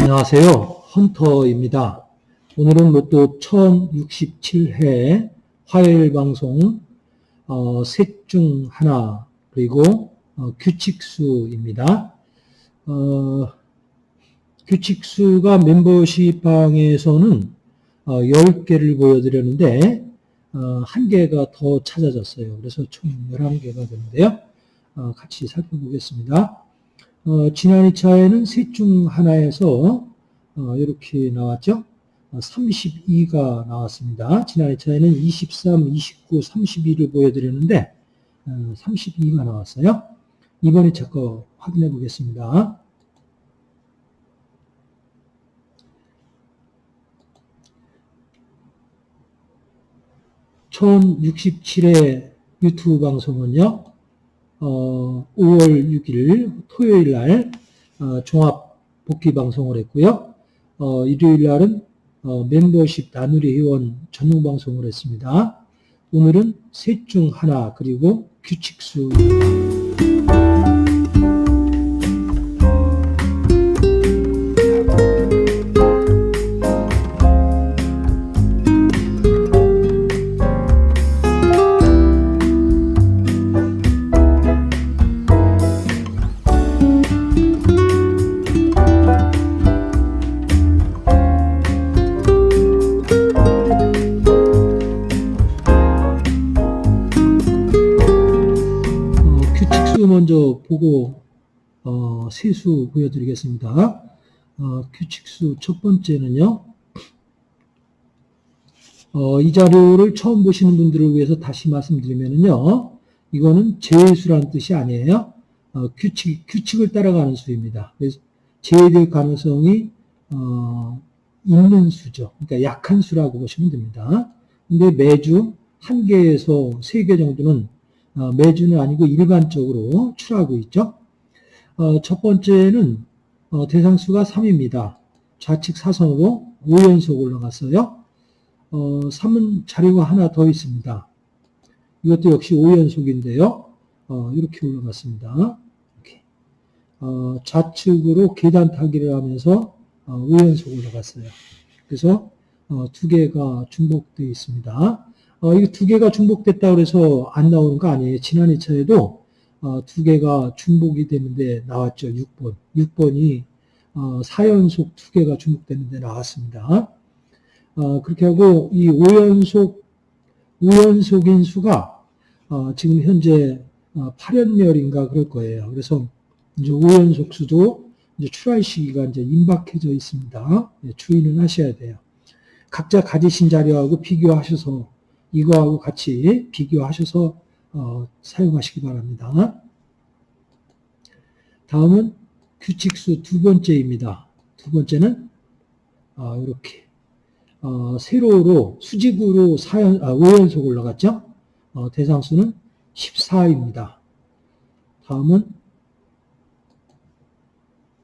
안녕하세요. 헌터입니다. 오늘은 로또 1067회 화요일 방송 어, 셋중 하나 그리고 어, 규칙수입니다. 어, 규칙수가 멤버십 방에서는 어, 10개를 보여드렸는데 어, 한 개가 더 찾아졌어요. 그래서 총 11개가 되는데요. 어, 같이 살펴보겠습니다. 어, 지난 2차에는 셋 중 하나에서 어, 이렇게 나왔죠. 어, 32가 나왔습니다. 지난 2차에는 23, 29, 32를 보여드렸는데 어, 32가 나왔어요. 이번 2차 거 확인해 보겠습니다. (1067회) 유튜브 방송은요 어, 5월 6일 토요일 날 어, 종합 복귀 방송을 했고요. 어, 일요일 날은 어, 멤버십 나누리 회원 전용 방송을 했습니다. 오늘은 셋 중 하나 그리고 규칙수 세수 보여드리겠습니다. 어, 규칙수 첫 번째는요. 어, 이 자료를 처음 보시는 분들을 위해서 다시 말씀드리면요. 이거는 제수라는 뜻이 아니에요. 어, 규칙, 규칙을 따라가는 수입니다. 그래서 제외될 가능성이 어, 있는 수죠. 그러니까 약한 수라고 보시면 됩니다. 근데 매주 한 개에서 세 개 정도는 어, 매주는 아니고 일반적으로 출하고 있죠. 어, 첫 번째는 어, 대상수가 3입니다. 좌측 사선으로 5연속 올라갔어요. 어, 3은 자료가 하나 더 있습니다. 이것도 역시 5연속인데요. 어, 이렇게 올라갔습니다. 이렇게. 어, 좌측으로 계단 타기를 하면서 어, 5연속 올라갔어요. 그래서 어, 두 개가 중복되어 있습니다. 어, 이게 두 개가 중복됐다 그래서 안 나오는 거 아니에요. 지난 2차에도 어, 두 개가 중복이 되는데 나왔죠. 6번. 6번이 어, 4연속 두 개가 중복되는데 나왔습니다. 어, 그렇게 하고 이 5연속 5연속 인 수가 어, 지금 현재 어, 8연멸인가 그럴 거예요. 그래서 이제 5연속 수도 이제 출할 시기가 이제 임박해져 있습니다. 예, 주의는 하셔야 돼요. 각자 가지신 자료하고 비교하셔서 이거하고 같이 비교하셔서 어, 사용하시기 바랍니다. 다음은 규칙수 두 번째입니다. 두 번째는 어, 이렇게 어, 세로로 수직으로 4연, 아, 5연속 올라갔죠. 어, 대상수는 14입니다. 다음은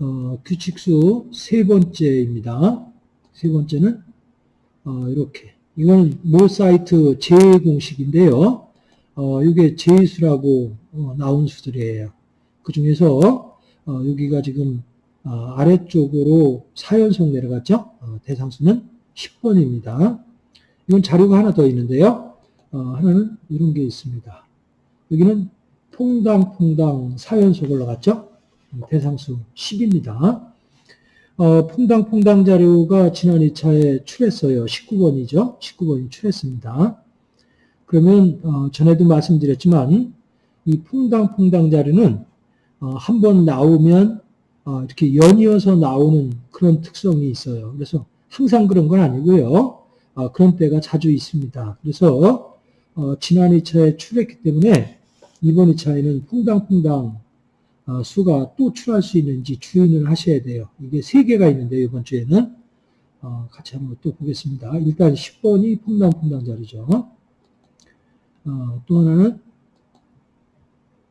어, 규칙수 세 번째입니다. 세 번째는 어, 이렇게 이건 모 사이트 제외 공식인데요. 어, 이게 제수라고 어, 나온 수들이에요. 그 중에서 어, 여기가 지금 어, 아래쪽으로 4연속 내려갔죠. 어, 대상수는 10번입니다. 이건 자료가 하나 더 있는데요. 어, 하나는 이런 게 있습니다. 여기는 퐁당퐁당 4연속 올라갔죠. 대상수 10입니다. 어, 퐁당퐁당 자료가 지난 2차에 출했어요. 19번이죠. 19번이 출했습니다. 그러면 어, 전에도 말씀드렸지만 이 퐁당퐁당 자료는 어, 한번 나오면 어, 이렇게 연이어서 나오는 그런 특성이 있어요. 그래서 항상 그런 건 아니고요. 어, 그런 때가 자주 있습니다. 그래서 어, 지난 2차에 출했기 때문에 이번 2차에는 퐁당퐁당 어, 수가 또 출할 수 있는지 주의를 하셔야 돼요. 이게 세 개가 있는데 이번 주에는 어, 같이 한번 또 보겠습니다. 일단 10번이 퐁당퐁당 자리죠. 어, 또 하나는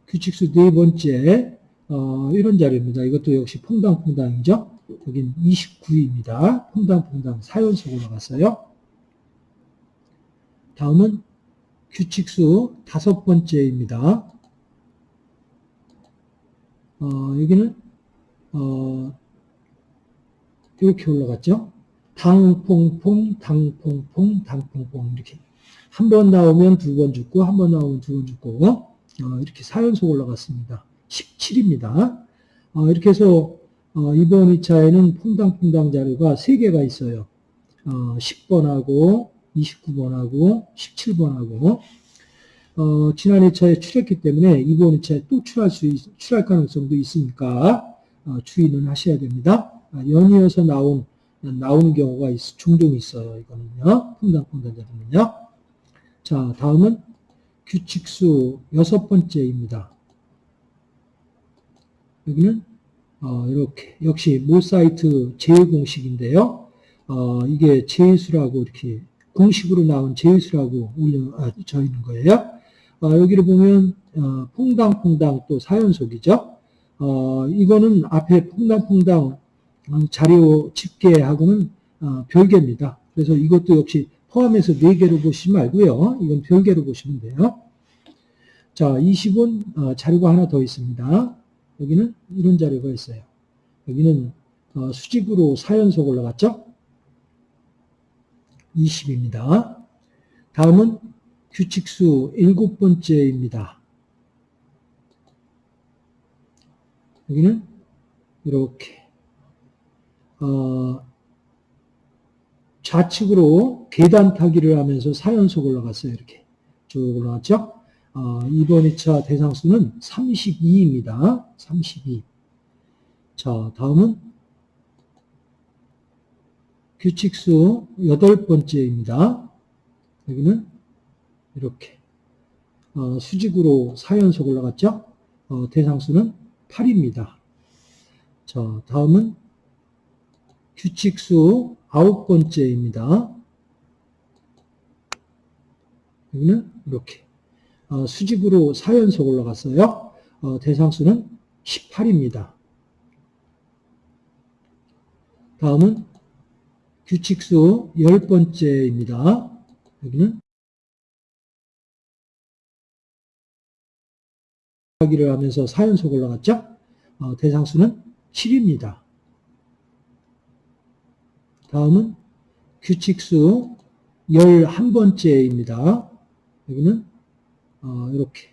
규칙수 네 번째 어, 이런 자료입니다. 이것도 역시 퐁당퐁당이죠. 여긴 29입니다. 퐁당퐁당 4연속 올라갔어요. 다음은 규칙수 다섯 번째입니다. 어, 여기는 어, 이렇게 올라갔죠. 당퐁퐁, 당퐁퐁, 당퐁퐁 이렇게 한 번 나오면 두 번 죽고 한 번 나오면 두 번 죽고 어, 이렇게 4연속 올라갔습니다. 17입니다. 어, 이렇게 해서 어, 이번 2차에는 퐁당퐁당 자료가 3개가 있어요. 어, 10번하고 29번하고 17번하고 어, 지난 2차에 출했기 때문에 이번 2차에 또 출할 수 있, 출할 가능성도 있으니까 어, 주의는 하셔야 됩니다. 아, 연이어서 나온 나오는 경우가 있, 종종 있어요. 이거는요. 퐁당퐁당 자료는요. 자, 다음은 규칙수 여섯 번째입니다. 여기는 어, 이렇게 역시 모사이트 제외 공식인데요. 어, 이게 제수라고 이렇게 공식으로 나온 제수라고 올려져 있는 거예요. 어, 여기를 보면 어, 퐁당퐁당 또 4연속이죠. 어, 이거는 앞에 퐁당퐁당 자료 집계하고는 어, 별개입니다. 그래서 이것도 역시 포함해서 4개로 보시지 말고요. 이건 별개로 보시면 돼요. 자, 20은 어, 자료가 하나 더 있습니다. 여기는 이런 자료가 있어요. 여기는 어, 수직으로 4연속 올라갔죠? 20입니다. 다음은 규칙수 일곱 번째입니다. 여기는 이렇게 어, 좌측으로 계단 타기를 하면서 4연속 올라갔어요. 이렇게 쭉 올라갔죠? 어, 이번 2차 대상수는 32입니다. 32. 자, 다음은 규칙수 여덟 번째입니다. 여기는 이렇게 어, 수직으로 4연속 올라갔죠? 어, 대상수는 8입니다. 자, 다음은 규칙수 아홉 번째입니다. 여기는 이렇게 어, 수직으로 4연속 올라갔어요. 어, 대상수는 18입니다. 다음은 규칙수 열 번째입니다. 여기는 하기를 하면서 4연속 올라갔죠? 어, 대상수는 7입니다. 다음은 규칙수 11번째입니다. 여기는 어, 이렇게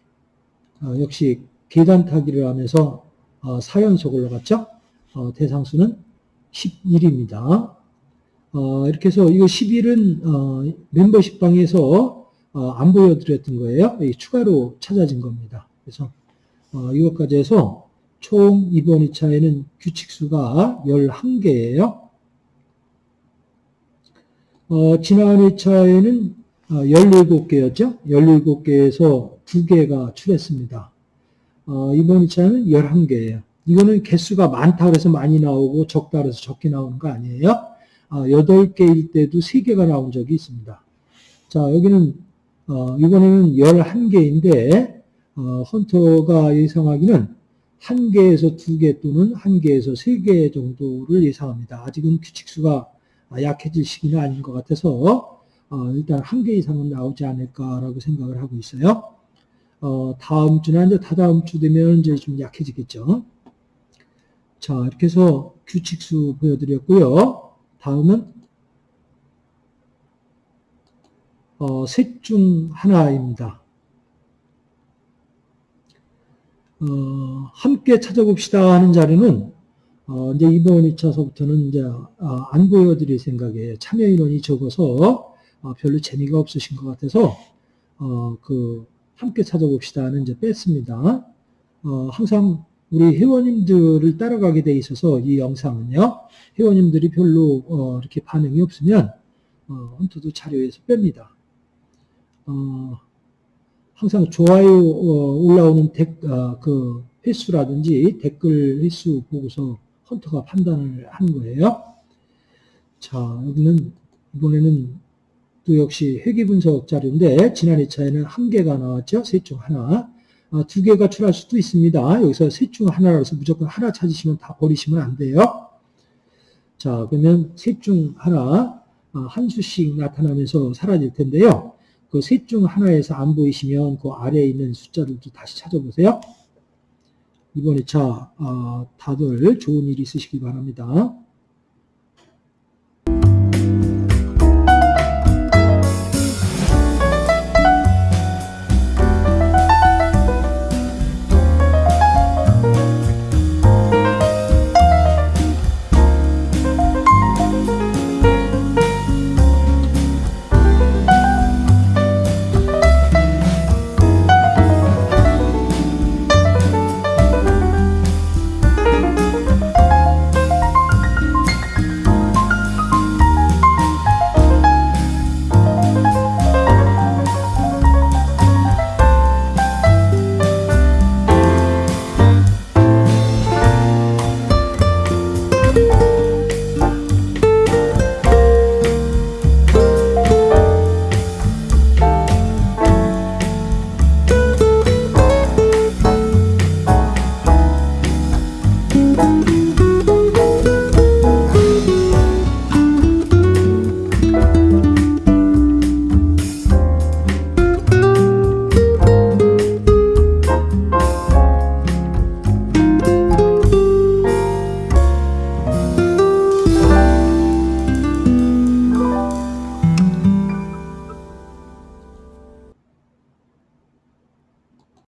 어, 역시 계단 타기를 하면서 어, 4연속 올라갔죠? 어, 대상수는 11입니다. 어, 이렇게 해서 이거 11은 어, 멤버십 방에서 어, 안 보여드렸던 거예요. 추가로 찾아진 겁니다. 그래서 어, 이것까지 해서 총 이번 2차에는 규칙수가 11개예요. 어, 지난 2차에는 17개였죠. 17개에서 2개가 출했습니다. 어, 이번 2차는 11개예요. 이거는 개수가 많다 그래서 많이 나오고 적다 그래서 적게 나오는 거 아니에요. 어, 8개일 때도 3개가 나온 적이 있습니다. 자, 여기는 어, 이번에는 11개인데 어, 헌터가 예상하기는 1개에서 2개 또는 1개에서 3개 정도를 예상합니다. 아직은 규칙수가 약해질 시기는 아닌 것 같아서 어, 일단 1개 이상은 나오지 않을까라고 생각을 하고 있어요. 어, 다음 주나 이제 다다음 주 되면 이제 좀 약해지겠죠. 자, 이렇게 해서 규칙수 보여드렸고요. 다음은 어, 셋 중 하나입니다. 어, 함께 찾아봅시다 하는 자료는 어, 이제 이번 2차서부터는 이제 어, 안 보여드릴 생각에 참여 인원이 적어서 어, 별로 재미가 없으신 것 같아서 어, 그 함께 찾아봅시다는 이제 뺐습니다. 어, 항상 우리 회원님들을 따라가게 돼 있어서 이 영상은요. 회원님들이 별로 어, 이렇게 반응이 없으면 어, 헌터도 자료에서 뺍니다. 어, 항상 좋아요 어, 올라오는 댓, 어, 그 횟수라든지 댓글 횟수 보고서 헌터가 판단을 하는 거예요. 자, 여기는 이번에는 또 역시 회계 분석 자료인데 지난 2차에는 한 개가 나왔죠. 셋 중 하나. 어, 두 개가 출할 수도 있습니다. 여기서 셋 중 하나라서 무조건 하나 찾으시면 다 버리시면 안 돼요. 자, 그러면 셋 중 하나, 어, 한 수씩 나타나면서 사라질 텐데요. 그 셋 중 하나에서 안 보이시면 그 아래에 있는 숫자들도 다시 찾아보세요. 이번 2차 어, 다들 좋은 일 있으시기 바랍니다.